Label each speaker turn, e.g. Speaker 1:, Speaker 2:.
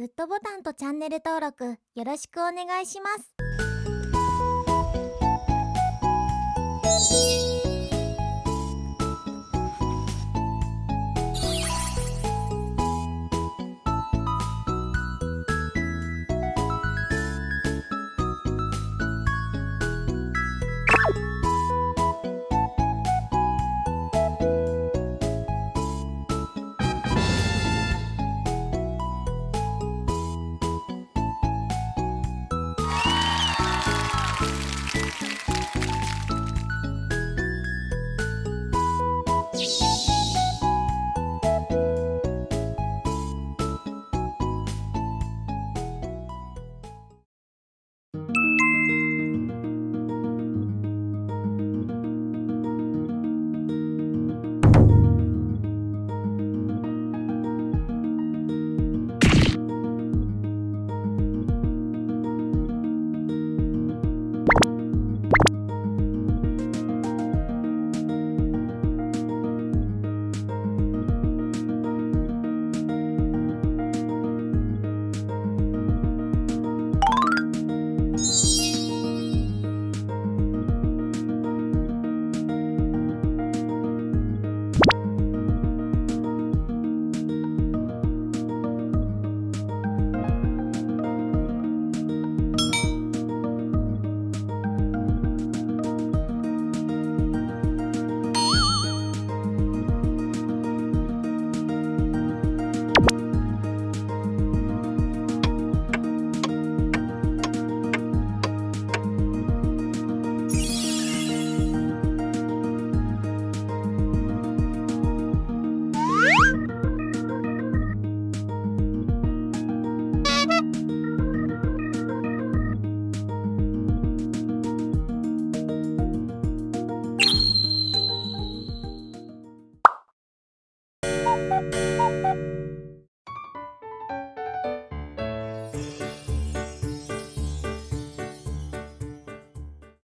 Speaker 1: グッドボタンとチャンネル登録よろしくお願いします「